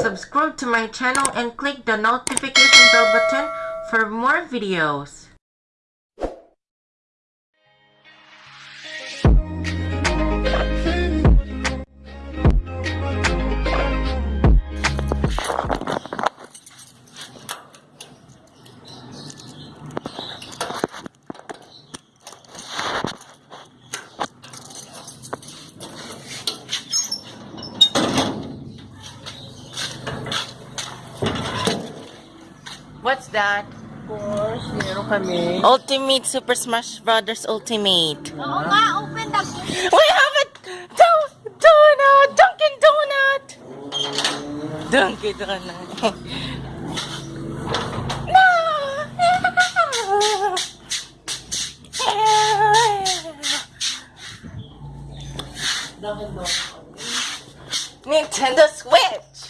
subscribe to my channel and click the notification bell button for more videos. What's that? course, meron kami. Ultimate Super Smash Brothers Ultimate. Oo nga, open the We have a do- donut! Dunkin' Donut! Dunkin' Donut. no! Nintendo Switch!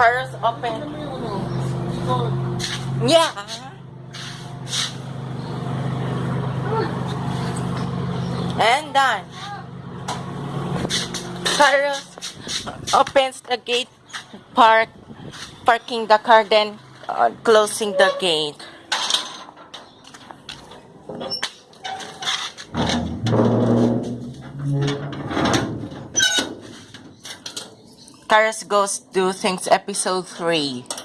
Cars open. Yeah. And done. Carlos opens the gate, park, parking the car, then uh, closing the gate. Karas Goes Do Things Episode 3.